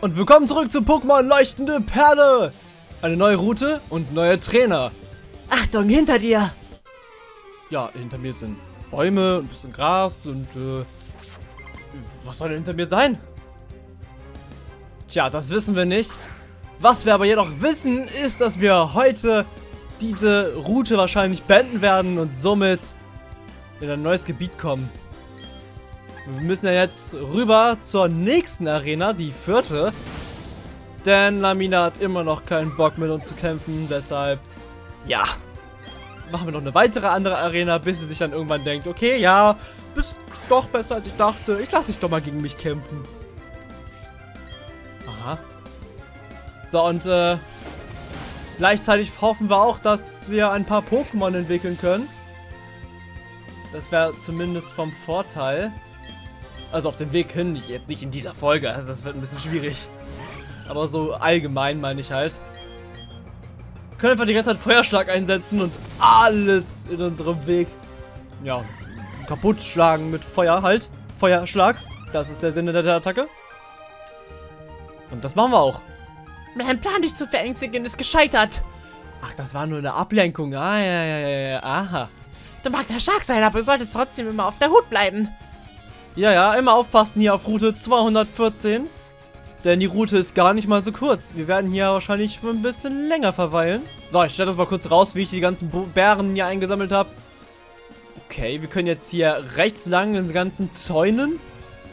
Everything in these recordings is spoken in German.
Und willkommen zurück zu Pokémon Leuchtende Perle. Eine neue Route und neue Trainer. Achtung, hinter dir! Ja, hinter mir sind Bäume, ein bisschen Gras und äh, was soll denn hinter mir sein? Tja, das wissen wir nicht. Was wir aber jedoch wissen, ist, dass wir heute diese Route wahrscheinlich beenden werden und somit in ein neues Gebiet kommen. Wir müssen ja jetzt rüber zur nächsten Arena, die vierte. Denn Lamina hat immer noch keinen Bock mit uns zu kämpfen, deshalb, ja, machen wir noch eine weitere andere Arena, bis sie sich dann irgendwann denkt, okay, ja, bist doch besser als ich dachte, ich lasse dich doch mal gegen mich kämpfen. Aha. So, und äh, gleichzeitig hoffen wir auch, dass wir ein paar Pokémon entwickeln können. Das wäre zumindest vom Vorteil. Also auf dem Weg hin, nicht, jetzt nicht in dieser Folge, also das wird ein bisschen schwierig. Aber so allgemein meine ich halt. Wir können einfach die ganze Zeit Feuerschlag einsetzen und alles in unserem Weg, ja, kaputt schlagen mit Feuer halt. Feuerschlag, das ist der Sinne der Attacke. Und das machen wir auch. Mein Plan, dich zu verängstigen, ist gescheitert. Ach, das war nur eine Ablenkung. Ah, ja, ja, ja, ja, aha. Du magst ja stark sein, aber du solltest trotzdem immer auf der Hut bleiben. Ja, ja, immer aufpassen hier auf Route 214. Denn die Route ist gar nicht mal so kurz. Wir werden hier wahrscheinlich für ein bisschen länger verweilen. So, ich stelle das mal kurz raus, wie ich die ganzen Bären hier eingesammelt habe. Okay, wir können jetzt hier rechts lang in den ganzen Zäunen.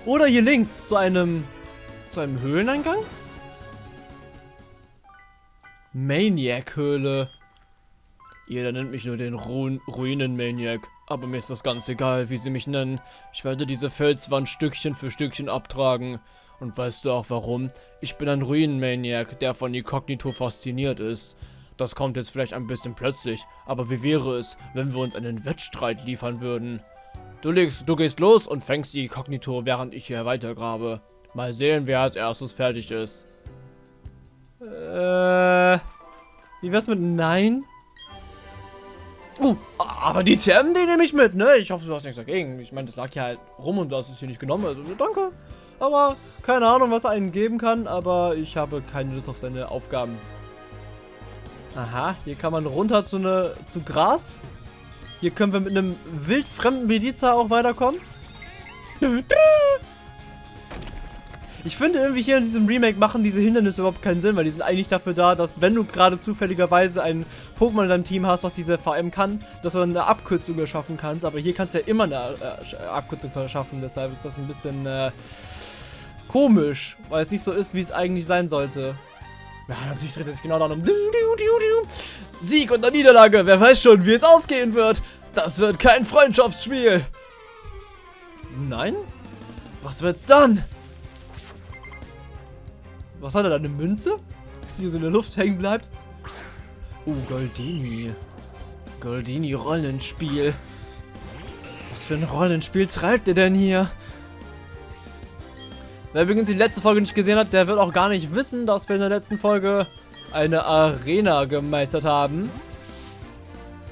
Oder hier links zu einem, zu einem Höhleneingang. Maniac-Höhle. Jeder nennt mich nur den Ru Ruinen-Maniac. Aber mir ist das ganz egal, wie sie mich nennen. Ich werde diese Felswand Stückchen für Stückchen abtragen. Und weißt du auch warum? Ich bin ein Ruinen-Maniac, der von Inkognito fasziniert ist. Das kommt jetzt vielleicht ein bisschen plötzlich, aber wie wäre es, wenn wir uns einen Wettstreit liefern würden? Du, legst, du gehst los und fängst die Kognito, während ich hier weitergrabe. Mal sehen, wer als erstes fertig ist. Äh, wie wär's mit Nein? Uh, aber die TM, die nehme ich mit, ne? Ich hoffe, du hast nichts dagegen. Ich meine, das lag hier halt rum und du hast es hier nicht genommen. Also, danke. Aber keine Ahnung, was er einen geben kann. Aber ich habe keine Lust auf seine Aufgaben. Aha, hier kann man runter zu, ne, zu Gras. Hier können wir mit einem wildfremden Mediza auch weiterkommen. Ich finde irgendwie hier in diesem Remake machen diese Hindernisse überhaupt keinen Sinn, weil die sind eigentlich dafür da, dass wenn du gerade zufälligerweise ein Pokémon in deinem Team hast, was diese VM kann, dass du dann eine Abkürzung erschaffen kannst. Aber hier kannst du ja immer eine äh, Abkürzung verschaffen, deshalb ist das ein bisschen äh, komisch, weil es nicht so ist, wie es eigentlich sein sollte. Ja, natürlich dreht es sich genau darum. Sieg und Niederlage, wer weiß schon, wie es ausgehen wird. Das wird kein Freundschaftsspiel. Nein? Was wird's dann? Was hat er da? Eine Münze? Die so in der Luft hängen bleibt? Oh, Goldini. Goldini Rollenspiel. Was für ein Rollenspiel treibt er denn hier? Wer übrigens die letzte Folge nicht gesehen hat, der wird auch gar nicht wissen, dass wir in der letzten Folge eine Arena gemeistert haben.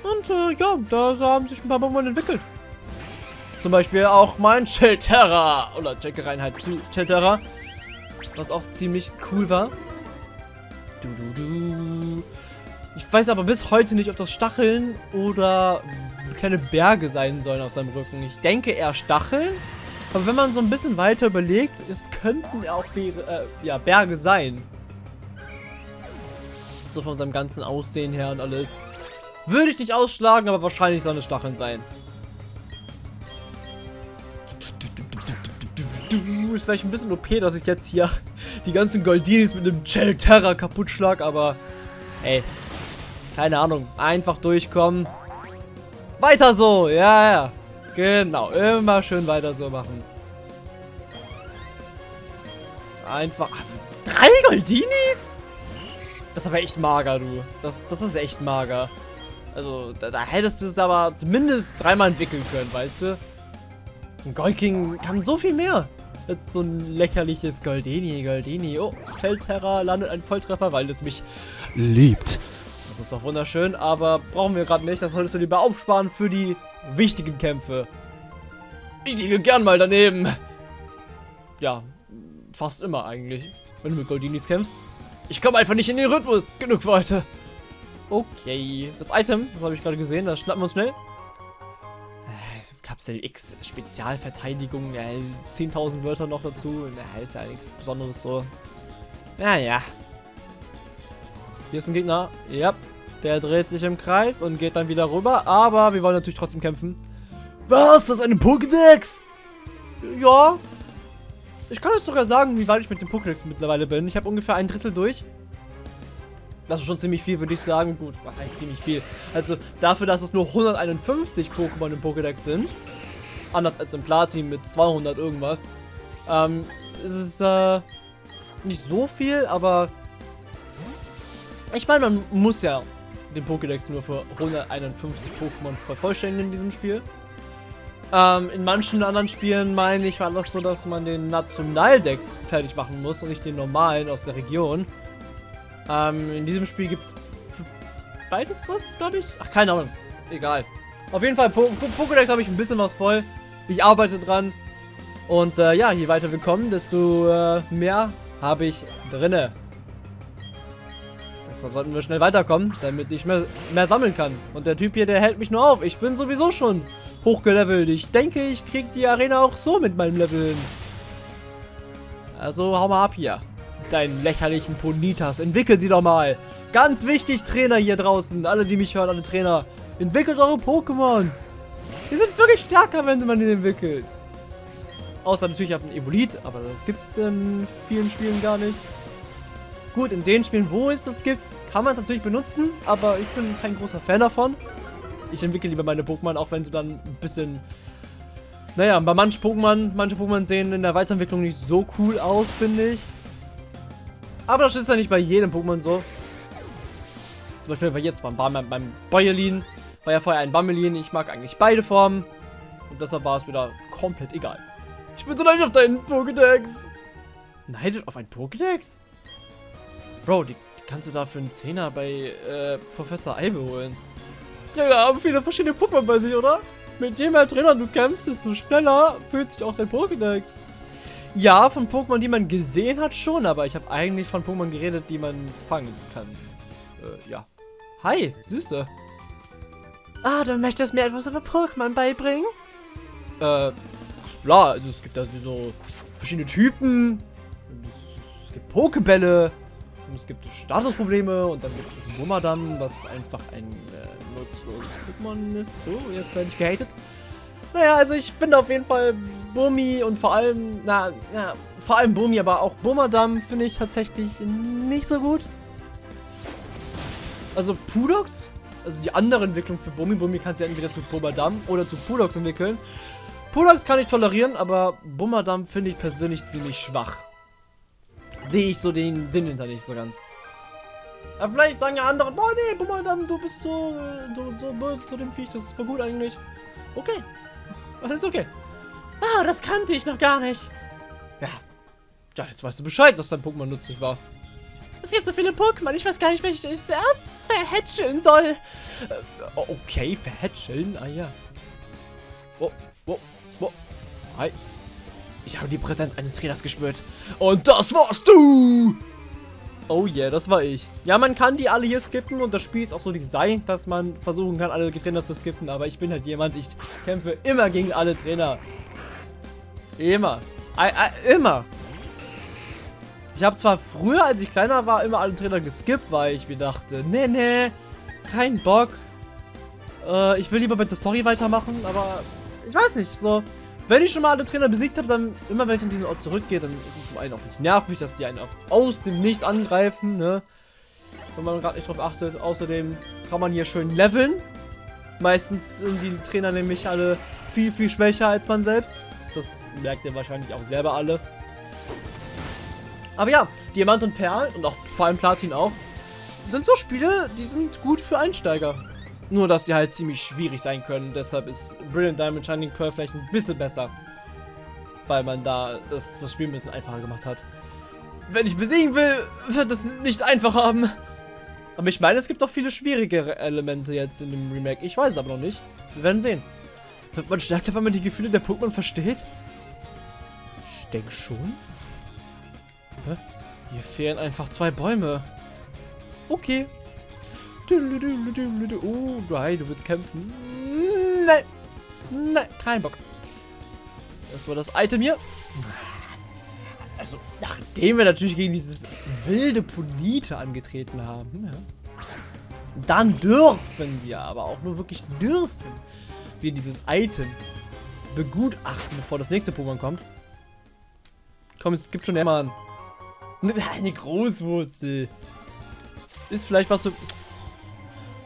Und äh, ja, da haben sich ein paar Pokémon entwickelt. Zum Beispiel auch mein Chelterra. Oder Checkereinheit zu Chelterra. Was auch ziemlich cool war. Du, du, du. Ich weiß aber bis heute nicht, ob das Stacheln oder kleine Berge sein sollen auf seinem Rücken. Ich denke eher Stacheln. Aber wenn man so ein bisschen weiter überlegt, es könnten auch Be äh, ja, Berge sein. So von seinem ganzen Aussehen her und alles. Würde ich nicht ausschlagen, aber wahrscheinlich sollen es Stacheln sein. Ist vielleicht ein bisschen OP, dass ich jetzt hier die ganzen Goldinis mit dem Gel Terra kaputt schlag, aber ey, keine Ahnung, einfach durchkommen. Weiter so, ja, ja. Genau, immer schön weiter so machen. Einfach. Drei Goldinis? Das ist aber echt mager, du. Das, das ist echt mager. Also, da, da hättest du es aber zumindest dreimal entwickeln können, weißt du? Ein Golking kann so viel mehr. Jetzt so ein lächerliches Goldini, Goldini. Oh, Shellterra landet ein Volltreffer, weil es mich liebt. Das ist doch wunderschön, aber brauchen wir gerade nicht. Das solltest du lieber aufsparen für die wichtigen Kämpfe. Ich liege gern mal daneben. Ja, fast immer eigentlich. wenn du mit Goldinis kämpfst. Ich komme einfach nicht in den Rhythmus. Genug für heute. Okay, das Item, das habe ich gerade gesehen, das schnappen wir uns schnell. Kapsel X, Spezialverteidigung, äh, 10.000 Wörter noch dazu. Na, ist ja nichts Besonderes so. Naja. Hier ist ein Gegner. Ja, der dreht sich im Kreis und geht dann wieder rüber. Aber wir wollen natürlich trotzdem kämpfen. Was? Das ist eine Pokédex? Ja. Ich kann euch sogar sagen, wie weit ich mit dem Pokédex mittlerweile bin. Ich habe ungefähr ein Drittel durch. Das ist schon ziemlich viel, würde ich sagen. Gut, was heißt ziemlich viel? Also dafür, dass es nur 151 Pokémon im Pokédex sind, anders als im Platin mit 200 irgendwas, ähm, ist es äh, nicht so viel, aber ich meine, man muss ja den Pokédex nur für 151 Pokémon vervollständigen in diesem Spiel. Ähm, in manchen anderen Spielen, meine ich, war das so, dass man den Nationaldex fertig machen muss und nicht den normalen aus der Region. Ähm, in diesem Spiel gibt es beides was, glaube ich. Ach, keine Ahnung. Egal. Auf jeden Fall, po po Pokédex habe ich ein bisschen was voll. Ich arbeite dran. Und äh, ja, je weiter wir kommen, desto äh, mehr habe ich drinne. Deshalb sollten wir schnell weiterkommen, damit ich mehr, mehr sammeln kann. Und der Typ hier, der hält mich nur auf. Ich bin sowieso schon hochgelevelt. Ich denke, ich kriege die Arena auch so mit meinem Level hin. Also hau mal ab hier deinen lächerlichen Ponitas. Entwickel sie doch mal. Ganz wichtig, Trainer hier draußen. Alle, die mich hören, alle Trainer. Entwickelt eure Pokémon. Die sind wirklich stärker, wenn man die entwickelt. Außer natürlich ab ein Evolit, aber das gibt es in vielen Spielen gar nicht. Gut, in den Spielen, wo es das gibt, kann man es natürlich benutzen, aber ich bin kein großer Fan davon. Ich entwickle lieber meine Pokémon, auch wenn sie dann ein bisschen... Naja, bei manchen Pokémon, manche Pokémon sehen in der Weiterentwicklung nicht so cool aus, finde ich. Aber das ist ja nicht bei jedem Pokémon so. Zum Beispiel bei jetzt beim, beim, beim Bäuerlin. War ja vorher ein Bammelin. Ich mag eigentlich beide Formen. Und deshalb war es wieder komplett egal. Ich bin so neidisch auf deinen Pokédex. Neidisch auf einen Pokédex? Bro, die, kannst du da für einen Zehner bei äh, Professor Eibe holen. Ja, da haben viele verschiedene Pokémon bei sich, oder? Mit je mehr Trainern du kämpfst, desto schneller fühlt sich auch dein Pokédex. Ja, von Pokémon, die man gesehen hat, schon, aber ich habe eigentlich von Pokémon geredet, die man fangen kann. Äh, ja. Hi, Süße. Ah, du möchtest mir etwas über Pokémon beibringen? Äh, klar, also es gibt da so verschiedene Typen. Es, es gibt Pokebälle. Und es gibt Statusprobleme und dann gibt es Bumadam, was einfach ein äh, nutzloses Pokémon ist. So, jetzt werde ich gehatet. Naja, also ich finde auf jeden Fall Bumi und vor allem, na, na, vor allem Bumi, aber auch Bumadam finde ich tatsächlich nicht so gut. Also Pudox, also die andere Entwicklung für Bumi, Bumi kannst du ja entweder zu Bumadam oder zu Pudox entwickeln. Pudox kann ich tolerieren, aber Bumadam finde ich persönlich ziemlich schwach. Sehe ich so den Sinn hinter nicht so ganz. Aber vielleicht sagen ja andere, boah nee, Bumadam, du bist so, so, so böse zu dem Viech, das ist voll gut eigentlich. Okay, alles okay. Ah, das kannte ich noch gar nicht. Ja. Ja, jetzt weißt du Bescheid, dass dein Pokémon nützlich war. Es gibt so viele Pokémon, ich weiß gar nicht, welches ich zuerst verhätscheln soll. Äh, okay, verhätscheln? Ah ja. Wo, wo, wo. Hi. Ich habe die Präsenz eines Trainers gespürt. Und das warst du! Oh yeah, das war ich. Ja, man kann die alle hier skippen und das Spiel ist auch so designt, dass man versuchen kann, alle Trainer zu skippen. Aber ich bin halt jemand, ich kämpfe immer gegen alle Trainer. Immer. I, I, immer. Ich habe zwar früher, als ich kleiner war, immer alle Trainer geskippt, weil ich mir dachte, nee, nee, kein Bock. Äh, ich will lieber mit der Story weitermachen, aber ich weiß nicht, so... Wenn ich schon mal alle Trainer besiegt habe, dann immer wenn ich an diesen Ort zurückgehe, dann ist es zum einen auch nicht nervig, dass die einen aus dem Nichts angreifen, ne? Wenn man gerade nicht drauf achtet. Außerdem kann man hier schön leveln. Meistens sind die Trainer nämlich alle viel, viel schwächer als man selbst. Das merkt ihr wahrscheinlich auch selber alle. Aber ja, Diamant und Perl und auch vor allem Platin auch, sind so Spiele, die sind gut für Einsteiger. Nur, dass sie halt ziemlich schwierig sein können. Deshalb ist Brilliant Diamond Shining Pearl vielleicht ein bisschen besser. Weil man da das, das Spiel ein bisschen einfacher gemacht hat. Wenn ich besiegen will, wird es nicht einfach haben. Aber ich meine, es gibt auch viele schwierigere Elemente jetzt in dem Remake. Ich weiß es aber noch nicht. Wir werden sehen. Wird man stärker, wenn man die Gefühle der Pokémon versteht? Ich denke schon. Hä? Hier fehlen einfach zwei Bäume. Okay. Oh, nein, du willst kämpfen. Nein. Nein, kein Bock. Das war das Item hier. Also, nachdem wir natürlich gegen dieses wilde Polite angetreten haben, ja, dann dürfen wir, aber auch nur wirklich dürfen, wir dieses Item begutachten, bevor das nächste Pokémon kommt. Komm, es gibt schon immer eine Großwurzel. Ist vielleicht was so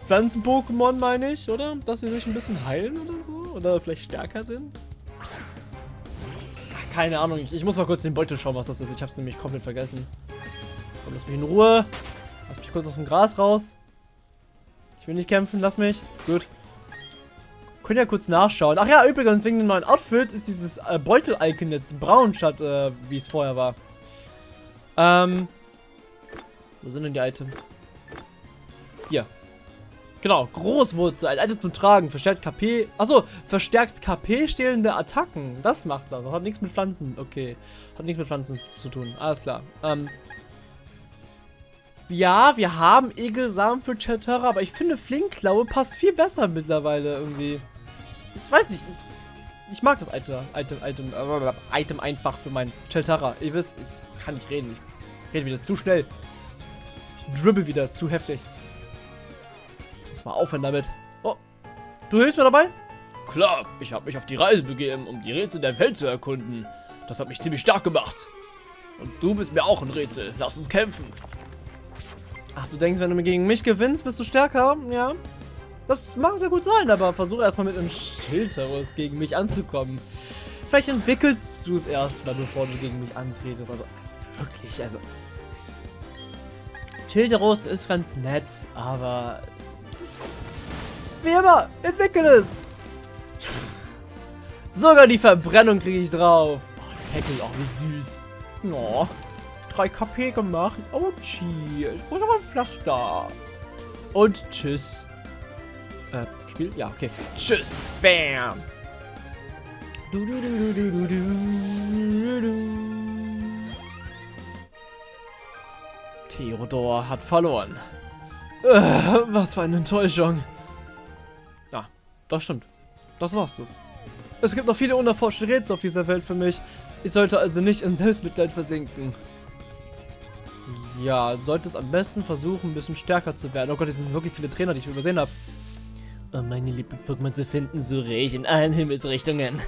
Pflanzen-Pokémon, meine ich, oder? Dass sie sich ein bisschen heilen oder so? Oder vielleicht stärker sind? Ach, keine Ahnung. Ich, ich, muss mal kurz den Beutel schauen, was das ist. Ich habe es nämlich komplett vergessen. Komm, lass mich in Ruhe. Lass mich kurz aus dem Gras raus. Ich will nicht kämpfen, lass mich. Gut. Können ja kurz nachschauen. Ach ja, übrigens, wegen dem neuen Outfit ist dieses äh, Beutel-Icon jetzt braun, statt äh, wie es vorher war. Ähm. Wo sind denn die Items? Hier. Genau, Großwurzel, ein Item zum Tragen, verstärkt KP. Achso, verstärkt KP stehlende Attacken. Das macht das. Das hat nichts mit Pflanzen. Okay. Hat nichts mit Pflanzen zu tun. Alles klar. Ähm. Ja, wir haben Egelsamen für Chatera, aber ich finde Flinkklaue passt viel besser mittlerweile irgendwie. Ich weiß nicht, ich, ich mag das Item, Item, Item, äh, Item einfach für mein Chatara. Ihr wisst, ich kann nicht reden. Ich rede wieder zu schnell. Ich dribbel wieder zu heftig. Muss mal aufhören damit. Oh, du hilfst mir dabei? Klar, ich habe mich auf die Reise begeben, um die Rätsel der Welt zu erkunden. Das hat mich ziemlich stark gemacht. Und du bist mir auch ein Rätsel. Lass uns kämpfen. Ach, du denkst, wenn du gegen mich gewinnst, bist du stärker? Ja. Das mag sehr gut sein, aber versuche erstmal mit einem Schildterrus gegen mich anzukommen. Vielleicht entwickelst du es erstmal, bevor du gegen mich antretest. Also, wirklich, also. Schilderus ist ganz nett, aber... Wie immer, entwickel es! Sogar die Verbrennung kriege ich drauf. Oh, Tackle, auch wie süß. Oh. 3 KP gemacht. Oh, gee. Ich brauche aber ein Pflaster. Und tschüss. Äh, Spiel? Ja, okay. Tschüss. Bam. Du, du, du, du, du, du, du. Theodor hat verloren. Äh, was für eine Enttäuschung. Das stimmt. Das war's so. Es gibt noch viele unerforschte Rätsel auf dieser Welt für mich. Ich sollte also nicht in Selbstmitleid versinken. Ja, sollte es am besten versuchen, ein bisschen stärker zu werden. Oh Gott, es sind wirklich viele Trainer, die ich übersehen habe. Um meine Lieblings-Pokémon zu finden, suche ich in allen Himmelsrichtungen.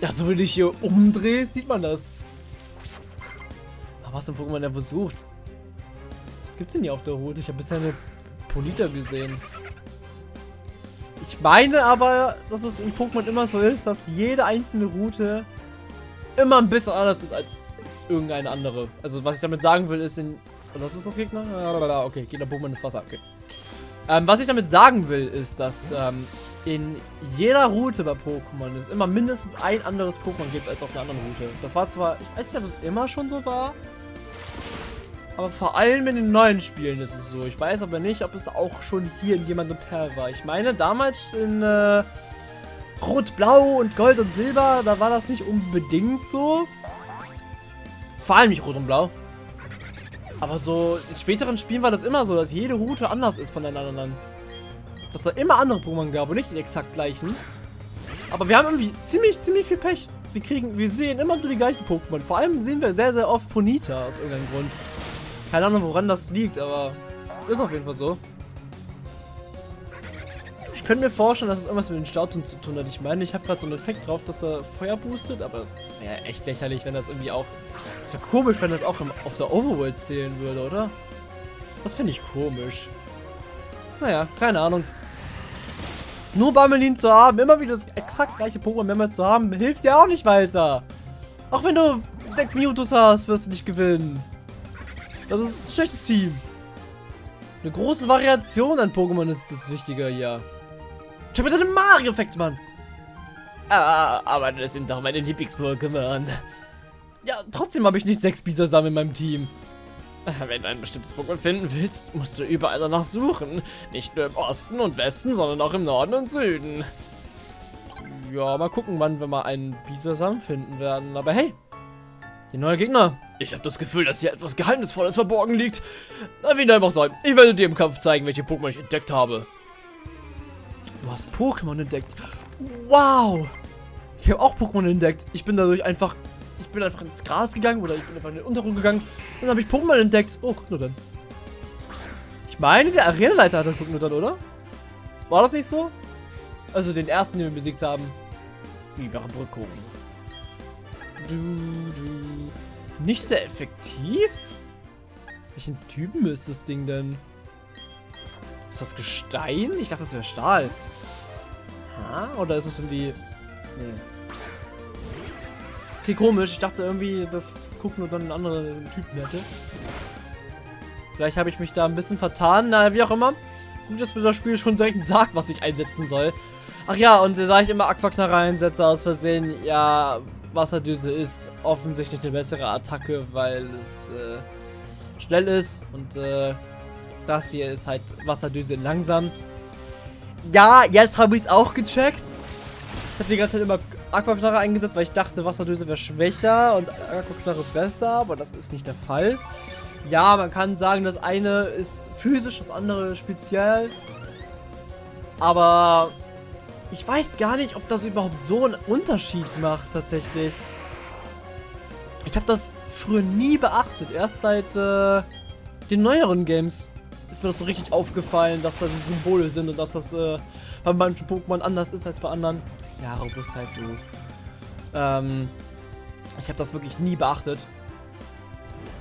Ja, so wenn ich hier umdrehe, sieht man das. Aber was ein Pokémon der wo sucht? Was gibt's denn hier auf der Route? Ich habe bisher eine Polita gesehen. Ich meine aber, dass es in Pokémon immer so ist, dass jede einzelne Route immer ein bisschen anders ist als irgendeine andere. Also was ich damit sagen will, ist in... Was ist das Gegner? Okay, Gegner Pokémon ist Wasser. Okay. Ähm, was ich damit sagen will, ist, dass ähm, in jeder Route bei Pokémon es immer mindestens ein anderes Pokémon gibt als auf einer anderen Route. Das war zwar, ich weiß nicht, ob es immer schon so war, aber vor allem in den neuen Spielen ist es so. Ich weiß aber nicht, ob es auch schon hier in und Perl war. Ich meine, damals in äh, Rot, Blau und Gold und Silber, da war das nicht unbedingt so. Vor allem nicht Rot und Blau. Aber so in späteren Spielen war das immer so, dass jede Route anders ist von den anderen. Dass da immer andere Pokémon gab und nicht die exakt gleichen. Aber wir haben irgendwie ziemlich, ziemlich viel Pech. Wir kriegen, wir sehen immer nur die gleichen Pokémon. Vor allem sehen wir sehr, sehr oft Ponita aus irgendeinem Grund. Keine Ahnung, woran das liegt, aber ist auf jeden Fall so. Ich könnte mir vorstellen, dass es irgendwas mit den Stautun zu tun hat. Ich meine, ich habe gerade so einen Effekt drauf, dass er Feuer boostet, aber das, das wäre echt lächerlich, wenn das irgendwie auch... Das wäre komisch, wenn das auch im, auf der Overworld zählen würde, oder? Das finde ich komisch. Naja, keine Ahnung. Nur Bammelin zu haben, immer wieder das exakt gleiche Pokémon mehrmals zu haben, hilft dir auch nicht weiter. Auch wenn du 6 Mewtwo's hast, wirst du nicht gewinnen. Das ist ein schlechtes Team. Eine große Variation an Pokémon ist das Wichtige hier. Ich habe jetzt einen Mario-Effekt, Mann. Ah, aber das sind doch meine Lieblings-Pokémon. Ja, trotzdem habe ich nicht sechs Bisasam in meinem Team. Wenn du ein bestimmtes Pokémon finden willst, musst du überall danach suchen. Nicht nur im Osten und Westen, sondern auch im Norden und Süden. Ja, mal gucken, wann wir mal einen Bisasam finden werden. Aber hey, Hier neuer Gegner. Ich habe das Gefühl, dass hier etwas Geheimnisvolles verborgen liegt. Na, wie dem auch sei. Ich werde dir im Kampf zeigen, welche Pokémon ich entdeckt habe. Du hast Pokémon entdeckt. Wow. Ich habe auch Pokémon entdeckt. Ich bin dadurch einfach... Ich bin einfach ins Gras gegangen oder ich bin einfach in den Untergrund gegangen. Und dann habe ich Pokémon entdeckt. Oh, guck nur dann. Ich meine, der Arenaleiter hatte guck nur dann, oder? War das nicht so? Also den ersten, den wir besiegt haben. Überbrückung. Du, du. Nicht sehr effektiv? Welchen Typen ist das Ding denn? Ist das Gestein? Ich dachte, das wäre Stahl. Ha? Oder ist es irgendwie... Nee. Okay, komisch. Ich dachte irgendwie, dass Gucken und dann einen anderen Typen hätte. Vielleicht habe ich mich da ein bisschen vertan. Na, wie auch immer. Gut, dass mir das Spiel schon direkt sagt, was ich einsetzen soll. Ach ja, und da ich immer Aquaknarre einsetze aus Versehen, ja, Wasserdüse ist offensichtlich eine bessere Attacke, weil es äh, schnell ist und äh, das hier ist halt Wasserdüse langsam. Ja, jetzt habe ich es auch gecheckt. Ich habe die ganze Zeit immer Aquaknarre eingesetzt, weil ich dachte, Wasserdüse wäre schwächer und Aquaknarre besser, aber das ist nicht der Fall. Ja, man kann sagen, das eine ist physisch, das andere speziell. Aber ich weiß gar nicht, ob das überhaupt so einen Unterschied macht, tatsächlich. Ich habe das früher nie beachtet. Erst seit äh, den neueren Games ist mir das so richtig aufgefallen, dass da diese Symbole sind und dass das äh, bei manchen Pokémon anders ist als bei anderen. Ja, Robustheit, du. Ähm, ich habe das wirklich nie beachtet.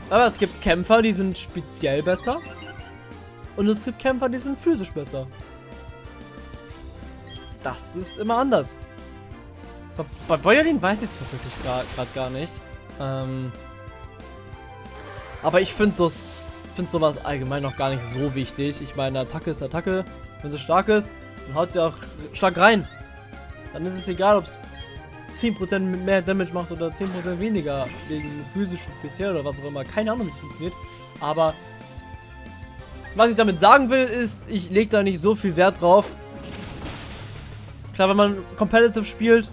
Aber es gibt Kämpfer, die sind speziell besser. Und es gibt Kämpfer, die sind physisch besser. Das ist immer anders. Bei, bei Bäuerlin weiß ich es tatsächlich gerade gar nicht. Ähm, aber ich finde das finde sowas allgemein noch gar nicht so wichtig. Ich meine, Attacke ist Attacke. Wenn sie stark ist, dann haut sie auch stark rein. Dann ist es egal, ob es 10% mehr Damage macht oder 10% weniger wegen physisch speziell oder was auch immer. Keine Ahnung, wie es funktioniert. Aber was ich damit sagen will, ist, ich lege da nicht so viel Wert drauf. Klar, wenn man competitive spielt,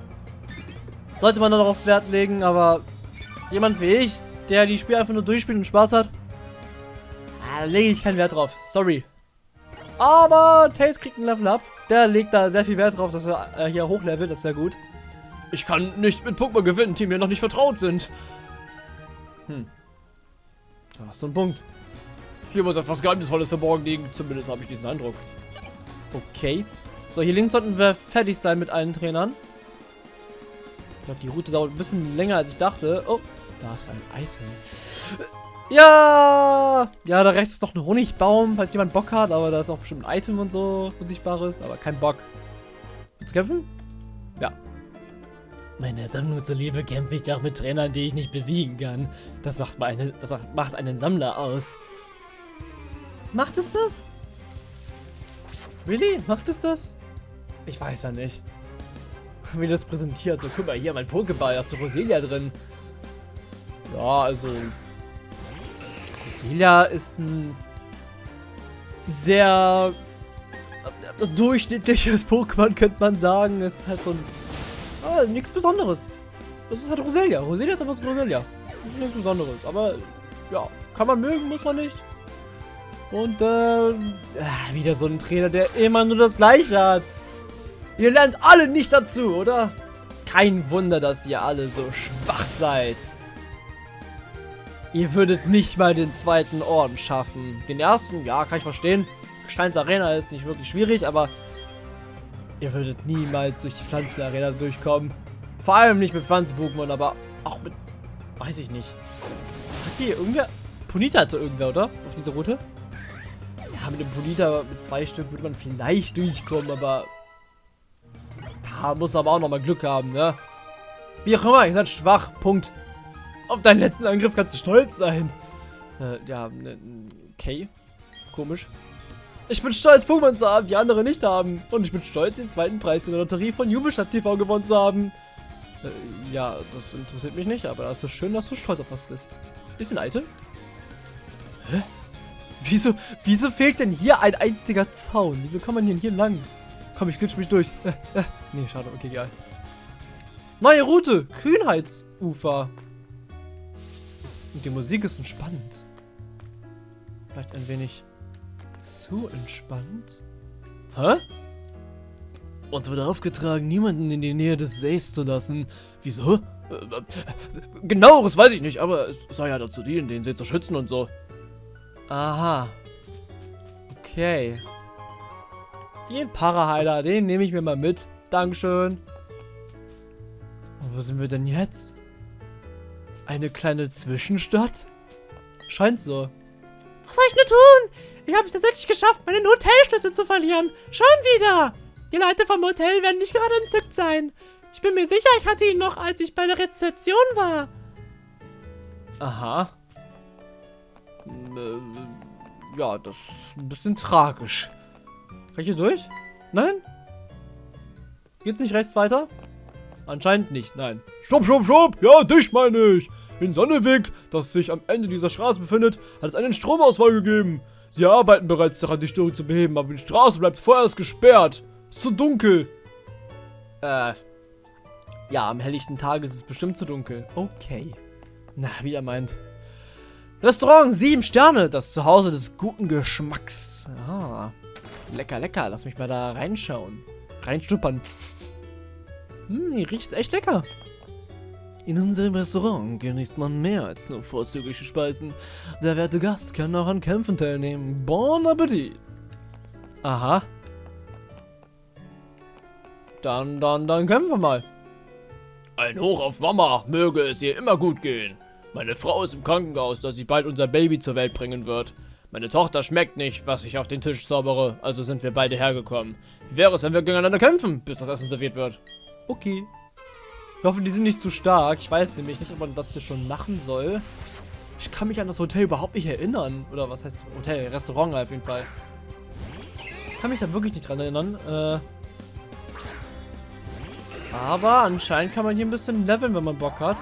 sollte man darauf Wert legen, aber jemand wie ich, der die Spiele einfach nur durchspielt und Spaß hat, lege ich keinen Wert drauf. Sorry. Aber Tails kriegt ein Level Up. Der legt da sehr viel Wert drauf, dass er äh, hier hochlevelt. Das ist sehr gut. Ich kann nicht mit Pokémon gewinnen, die mir noch nicht vertraut sind. Hm. Da hast du einen Punkt. Hier muss etwas Geheimnisvolles verborgen liegen. Zumindest habe ich diesen Eindruck. Okay. So, hier links sollten wir fertig sein mit allen Trainern. Ich glaube, die Route dauert ein bisschen länger, als ich dachte. Oh, da ist ein Item. Ja! Ja, da rechts ist doch ein Honigbaum, falls jemand Bock hat. Aber da ist auch bestimmt ein Item und so Unsichtbares. Aber kein Bock. Willst du kämpfen? Ja. Meine Sammlung zuliebe kämpfe ich auch mit Trainern, die ich nicht besiegen kann. Das macht, meine, das macht einen Sammler aus. Macht es das? Really? Macht es das? Ich weiß ja nicht. Wie das präsentiert. So, guck mal, hier mein Pokéball, hast du Roselia drin. Ja, also... Roselia ist ein sehr durchschnittliches Pokémon, könnte man sagen. Es ist halt so ein... Ah, nichts Besonderes. Das ist halt Roselia. Roselia ist einfach so Roselia. Ist nichts Besonderes. Aber, ja, kann man mögen, muss man nicht. Und, äh, wieder so ein Trainer, der immer nur das Gleiche hat. Ihr lernt alle nicht dazu, oder? Kein Wunder, dass ihr alle so schwach seid. Ihr würdet nicht mal den zweiten Orden schaffen. Den ersten, ja, kann ich verstehen. Steins Arena ist nicht wirklich schwierig, aber ihr würdet niemals durch die Pflanzenarena durchkommen. Vor allem nicht mit Pflanzen-Pokémon, aber auch mit, weiß ich nicht. Hat hier irgendwer, Punita hatte irgendwer, oder? Auf dieser Route? Ja, mit dem Polita, mit zwei Stück würde man vielleicht durchkommen, aber da muss aber auch nochmal Glück haben, ne? Wie auch immer, ihr seid schwach, Punkt. Auf deinen letzten Angriff kannst du stolz sein. Äh, ja, ne, okay. Komisch. Ich bin stolz, Pokémon zu haben, die andere nicht haben. Und ich bin stolz, den zweiten Preis in der Lotterie von Jubistadt TV gewonnen zu haben. Äh, ja, das interessiert mich nicht, aber es ist schön, dass du stolz auf was bist. Bisschen Item? Hä? Wieso, wieso fehlt denn hier ein einziger Zaun? Wieso kann man denn hier lang? Komm, ich glitsch mich durch. Äh, äh. Nee, schade, okay, egal. Neue Route, Kühnheitsufer. Und die Musik ist entspannt. Vielleicht ein wenig zu entspannt. Hä? Uns wurde aufgetragen, niemanden in die Nähe des Sees zu lassen. Wieso? Äh, äh, Genaueres weiß ich nicht, aber es soll ja dazu dienen, den See zu schützen und so. Aha. Okay. Den Paraheiler, den nehme ich mir mal mit. Dankeschön. Und wo sind wir denn jetzt? Eine kleine Zwischenstadt? Scheint so. Was soll ich nur tun? Ich habe es tatsächlich geschafft, meinen Hotelschlüssel zu verlieren. Schon wieder. Die Leute vom Hotel werden nicht gerade entzückt sein. Ich bin mir sicher, ich hatte ihn noch, als ich bei der Rezeption war. Aha. Äh, ja, das ist ein bisschen tragisch. Kann ich hier durch? Nein? Geht's nicht rechts weiter? Anscheinend nicht, nein. Stopp, stopp, stopp! Ja, dich meine ich! In Sonneweg, das sich am Ende dieser Straße befindet, hat es einen Stromausfall gegeben. Sie arbeiten bereits daran, die Störung zu beheben, aber die Straße bleibt vorerst gesperrt. Ist zu dunkel. Äh. Ja, am helllichten Tag ist es bestimmt zu dunkel. Okay. Na, wie er meint. Restaurant 7 Sterne, das Zuhause des guten Geschmacks. Ah. Lecker, lecker. Lass mich mal da reinschauen. Reinschnuppern. Hm, hier riecht echt lecker. In unserem Restaurant genießt man mehr als nur vorzügliche Speisen. Der werte Gast kann auch an Kämpfen teilnehmen. Bon Appetit. Aha. Dann, dann, dann kämpfen wir mal. Ein Hoch auf Mama, möge es ihr immer gut gehen. Meine Frau ist im Krankenhaus, dass sie bald unser Baby zur Welt bringen wird. Meine Tochter schmeckt nicht, was ich auf den Tisch zaubere, also sind wir beide hergekommen. Wie wäre es, wenn wir gegeneinander kämpfen, bis das Essen serviert wird? Okay. Ich hoffe, die sind nicht zu stark. Ich weiß nämlich nicht, ob man das hier schon machen soll. Ich kann mich an das Hotel überhaupt nicht erinnern. Oder was heißt Hotel? Restaurant auf jeden Fall. Ich kann mich da wirklich nicht dran erinnern. Äh aber anscheinend kann man hier ein bisschen leveln, wenn man Bock hat.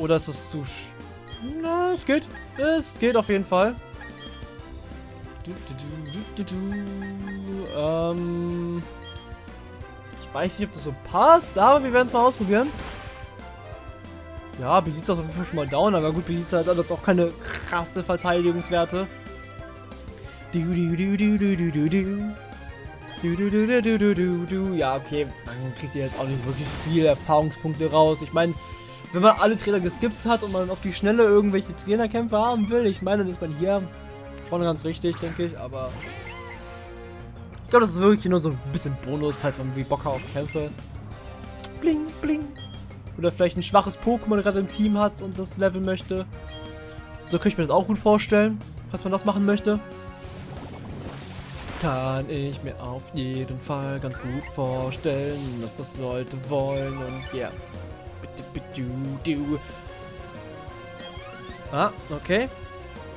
Oder ist es zu... Na, es geht. Es geht auf jeden Fall. Du, du, du, ähm... Ich weiß nicht, ob das so passt, aber wir werden es mal ausprobieren. Ja, Belize ist auf jeden Fall schon mal down, aber gut, Belize hat jetzt auch keine krasse Verteidigungswerte. Du, du, du, du, du, du, du, du. Du, du, du, du, du, du, du. Ja, okay, dann kriegt ihr jetzt auch nicht wirklich viele Erfahrungspunkte raus. Ich meine, wenn man alle Trainer geskippt hat und man auf die Schnelle irgendwelche Trainerkämpfe haben will, ich meine, dann ist man hier schon ganz richtig, denke ich, aber ich glaube, das ist wirklich nur so ein bisschen Bonus, falls man wie Bock hat auf Kämpfe. Bling, bling. Oder vielleicht ein schwaches Pokémon gerade im Team hat und das leveln möchte. So könnte ich mir das auch gut vorstellen, falls man das machen möchte. Kann ich mir auf jeden Fall ganz gut vorstellen, dass das Leute wollen und ja. Yeah. Du, du. Ah, okay.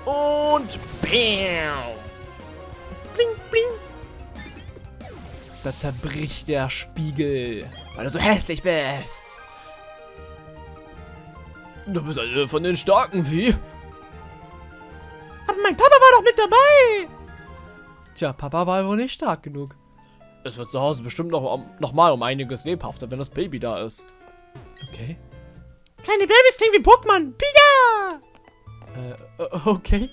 Und BAM! Bling, bling. Da zerbricht der Spiegel, weil du so hässlich bist. Du bist eine von den starken Vieh. Aber mein Papa war doch mit dabei. Tja, Papa war wohl nicht stark genug. Es wird zu Hause bestimmt noch, noch mal um einiges lebhafter, wenn das Baby da ist. Okay. Kleine Babys klingen wie Pokémon. Pia! Äh, okay.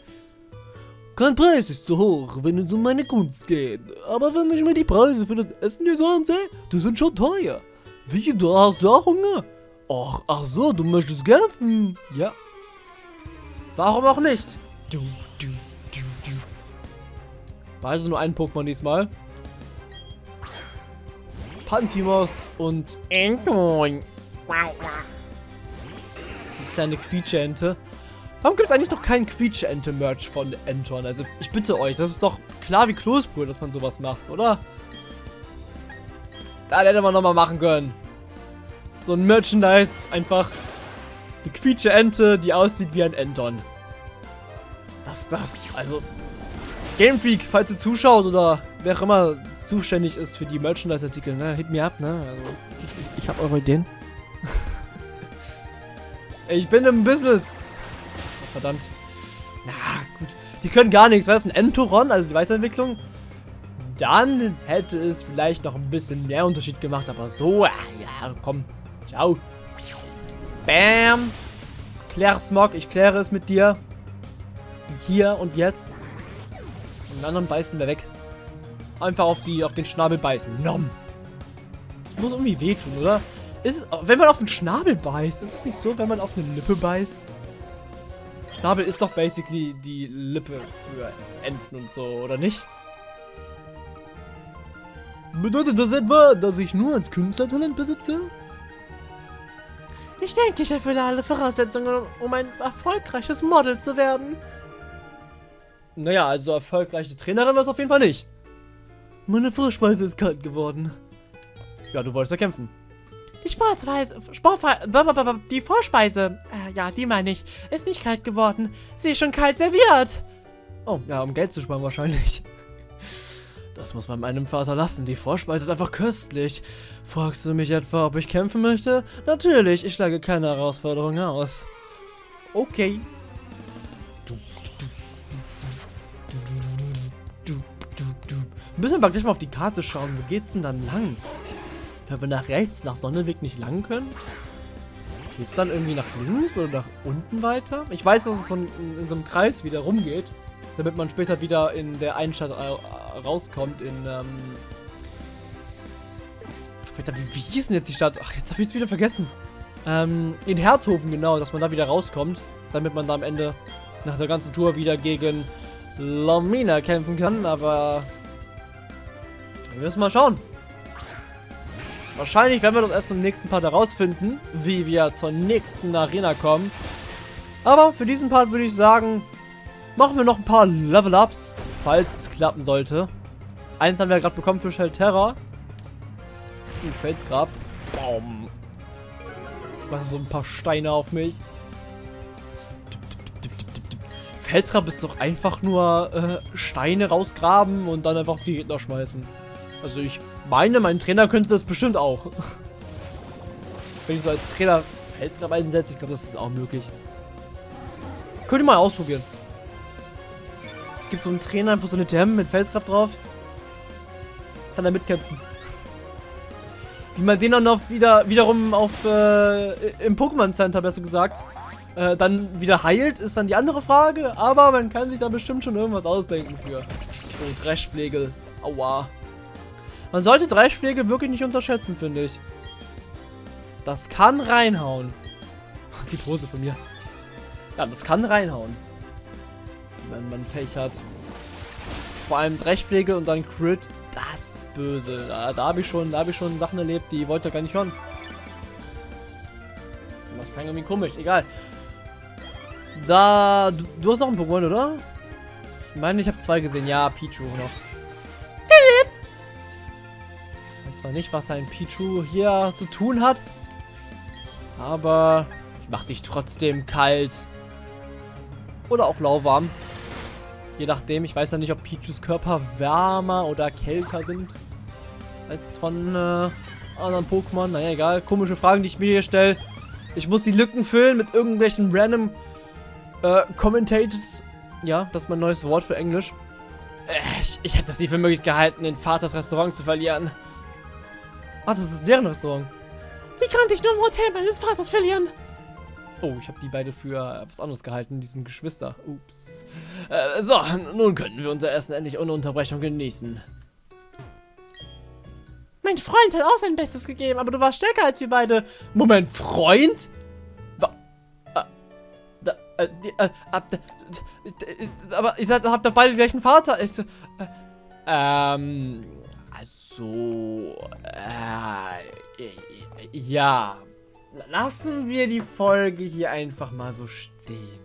Kein Preis ist zu hoch, wenn es um meine Kunst geht. Aber wenn ich mir die Preise für das Essen hier so ansehe, die sind schon teuer. Wie, du hast du auch Hunger? Ach, ach so, du möchtest kämpfen? Ja. Warum auch nicht? Du, du, du, du. Also nur ein Pokémon diesmal. Pantimos und Entoin. Die kleine Quietscheente. Warum gibt es eigentlich noch keinen Quietscheente-Merch von Enton? Also, ich bitte euch, das ist doch klar wie Kloßbrühe, dass man sowas macht, oder? Da hätte man nochmal machen können. So ein Merchandise, einfach eine Quietsche-Ente, die aussieht wie ein Enton. Ist das? Also, Game Freak, falls ihr zuschaut oder wer auch immer zuständig ist für die Merchandise-Artikel, ne, hit me up, ne? Also, ich, ich habe eure Ideen. Ich bin im Business. Verdammt. Na, gut. Die können gar nichts. War das ein Entoron, also die Weiterentwicklung? Dann hätte es vielleicht noch ein bisschen mehr Unterschied gemacht, aber so, ja, komm. Ciao. Bam. Klär Smog, ich kläre es mit dir. Hier und jetzt. Und den anderen beißen wir weg. Einfach auf, die, auf den Schnabel beißen. Nom. Das muss irgendwie wehtun, oder? Ist es, wenn man auf den Schnabel beißt, ist es nicht so, wenn man auf eine Lippe beißt? Schnabel ist doch basically die Lippe für Enten und so, oder nicht? Bedeutet das etwa, dass ich nur als Künstlertalent besitze? Ich denke, ich erfülle alle Voraussetzungen, um ein erfolgreiches Model zu werden. Naja, also erfolgreiche Trainerin war es auf jeden Fall nicht. Meine Vorspeise ist kalt geworden. Ja, du wolltest ja kämpfen. Die Sportsweise, Sportfe blablabla, die Vorspeise, äh, ja, die meine ich, ist nicht kalt geworden. Sie ist schon kalt serviert. Oh, ja, um Geld zu sparen wahrscheinlich. Das muss man meinem Vater lassen. Die Vorspeise ist einfach köstlich. Fragst du mich etwa, ob ich kämpfen möchte? Natürlich, ich schlage keine Herausforderung aus. Okay. Müssen wir gleich mal auf die Karte schauen. Wo geht's denn dann lang? Wenn wir nach rechts, nach Sonneweg nicht lang können? Geht's dann irgendwie nach links oder nach unten weiter? Ich weiß, dass es so in, in so einem Kreis wieder rumgeht. Damit man später wieder in der einen Stadt rauskommt. In, ähm... Alter, wie, wie hieß denn jetzt die Stadt? Ach, jetzt habe ich es wieder vergessen. Ähm, in Herzhofen, genau, dass man da wieder rauskommt. Damit man da am Ende nach der ganzen Tour wieder gegen Lomina kämpfen kann. Aber... Wir müssen mal schauen. Wahrscheinlich werden wir das erst im nächsten Part herausfinden, wie wir zur nächsten Arena kommen. Aber für diesen Part würde ich sagen, machen wir noch ein paar Level-Ups, falls es klappen sollte. Eins haben wir gerade bekommen für Shell Terra. Uh, Felsgrab. Baum. Ich mache so ein paar Steine auf mich. Felsgrab ist doch einfach nur äh, Steine rausgraben und dann einfach auf die Gegner schmeißen. Also ich meine, mein Trainer könnte das bestimmt auch. Wenn ich so als Trainer Felsgrab einsetze, ich glaube, das ist auch möglich. Könnt ihr mal ausprobieren. Gibt so einen Trainer einfach so eine TM mit Felsgrab drauf. Kann er mitkämpfen. Wie man den dann auf wieder, wiederum auf äh, im Pokémon Center besser gesagt äh, dann wieder heilt, ist dann die andere Frage. Aber man kann sich da bestimmt schon irgendwas ausdenken für. Oh, Dreschpflege. Aua. Man sollte Dreischläge wirklich nicht unterschätzen, finde ich. Das kann reinhauen. Die Pose von mir. Ja, das kann reinhauen. Wenn man Pech hat. Vor allem Dreschpflege und dann Crit. Das böse. Da, da habe ich schon, ich schon Sachen erlebt, die wollte ich gar nicht hören. Das klang irgendwie komisch. Egal. Da, du, du hast noch einen Pokémon, oder? Ich meine, ich habe zwei gesehen. Ja, Pichu noch zwar nicht, was ein Pichu hier zu tun hat. Aber ich mach dich trotzdem kalt. Oder auch lauwarm. Je nachdem, ich weiß ja nicht, ob Pichus Körper wärmer oder kälter sind. Als von äh, anderen Pokémon. Naja, egal. Komische Fragen, die ich mir hier stelle. Ich muss die Lücken füllen mit irgendwelchen random äh, Commentators. Ja, das ist mein neues Wort für Englisch. Äh, ich, ich hätte es nie für möglich gehalten, in Vaters Restaurant zu verlieren. Ach, das ist deren Restaurant. Wie konnte ich nur im Hotel meines Vaters verlieren? Oh, ich habe die beide für was anderes gehalten, diesen Geschwister. Ups. Äh, so, nun können wir unser Essen endlich ohne Unterbrechung genießen. Mein Freund hat auch sein Bestes gegeben, aber du warst stärker als wir beide. Moment, Freund? Äh, äh, aber ihr seid, habt doch beide den gleichen Vater. Ich, äh, ähm, so, äh, ja. Lassen wir die Folge hier einfach mal so stehen.